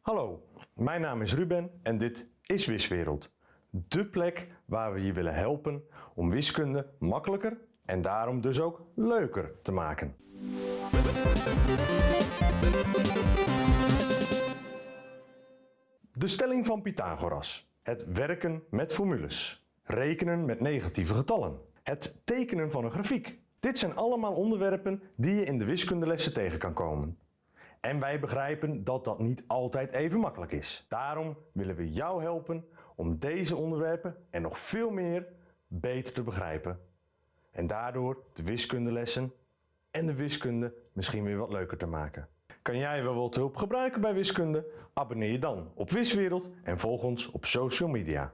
Hallo, mijn naam is Ruben en dit is Wiswereld. De plek waar we je willen helpen om wiskunde makkelijker en daarom dus ook leuker te maken. De stelling van Pythagoras. Het werken met formules. Rekenen met negatieve getallen. Het tekenen van een grafiek. Dit zijn allemaal onderwerpen die je in de wiskundelessen tegen kan komen. En wij begrijpen dat dat niet altijd even makkelijk is. Daarom willen we jou helpen om deze onderwerpen en nog veel meer beter te begrijpen. En daardoor de wiskundelessen en de wiskunde misschien weer wat leuker te maken. Kan jij wel wat hulp gebruiken bij wiskunde? Abonneer je dan op Wiswereld en volg ons op social media.